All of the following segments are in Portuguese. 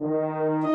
Sonhos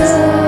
Jesus.